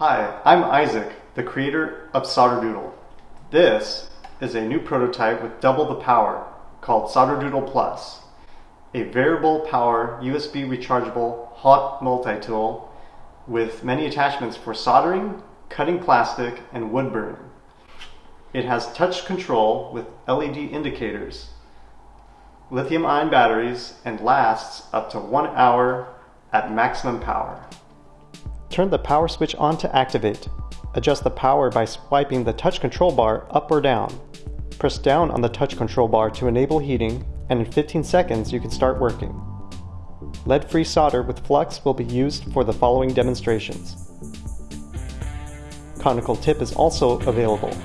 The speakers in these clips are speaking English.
Hi, I'm Isaac, the creator of SolderDoodle. This is a new prototype with double the power called SolderDoodle Plus, a variable power USB rechargeable hot multi-tool with many attachments for soldering, cutting plastic, and wood burning. It has touch control with LED indicators, lithium ion batteries, and lasts up to one hour at maximum power. Turn the power switch on to activate. Adjust the power by swiping the touch control bar up or down. Press down on the touch control bar to enable heating, and in 15 seconds you can start working. Lead-free solder with flux will be used for the following demonstrations. Conical tip is also available.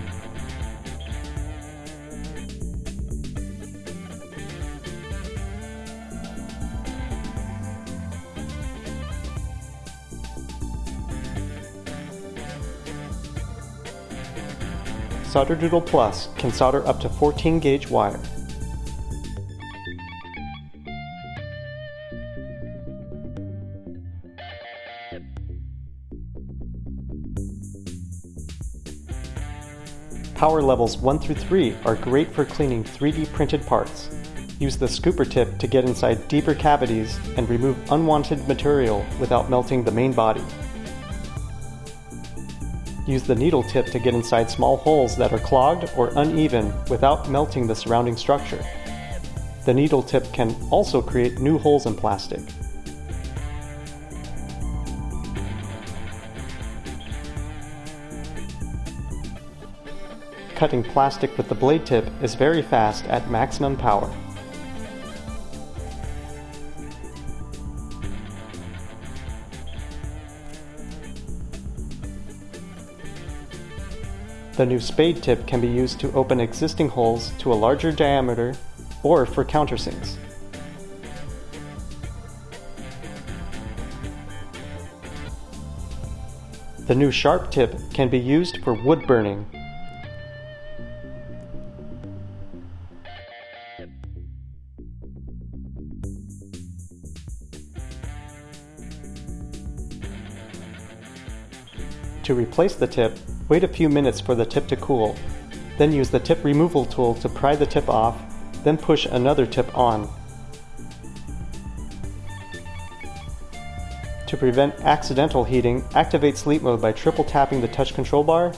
SolderDoodle Plus can solder up to 14 gauge wire. Power levels 1 through 3 are great for cleaning 3D printed parts. Use the scooper tip to get inside deeper cavities and remove unwanted material without melting the main body. Use the needle tip to get inside small holes that are clogged or uneven without melting the surrounding structure. The needle tip can also create new holes in plastic. Cutting plastic with the blade tip is very fast at maximum power. The new spade tip can be used to open existing holes to a larger diameter or for countersinks. The new sharp tip can be used for wood burning. To replace the tip, Wait a few minutes for the tip to cool. Then use the tip removal tool to pry the tip off, then push another tip on. To prevent accidental heating, activate sleep mode by triple tapping the touch control bar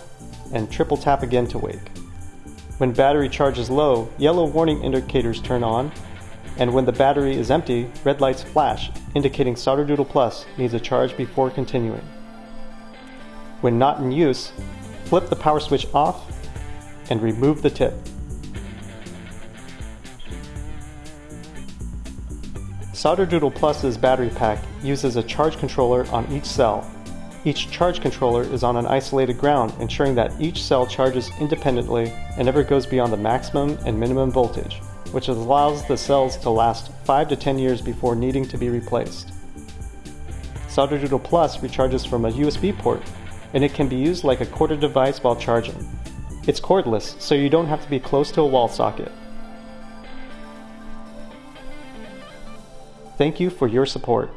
and triple tap again to wake. When battery charge is low, yellow warning indicators turn on, and when the battery is empty, red lights flash, indicating SolderDoodle Plus needs a charge before continuing. When not in use, flip the power switch off and remove the tip. SolderDoodle Plus's battery pack uses a charge controller on each cell. Each charge controller is on an isolated ground, ensuring that each cell charges independently and never goes beyond the maximum and minimum voltage, which allows the cells to last 5 to 10 years before needing to be replaced. SolderDoodle Plus recharges from a USB port and it can be used like a corded device while charging. It's cordless, so you don't have to be close to a wall socket. Thank you for your support.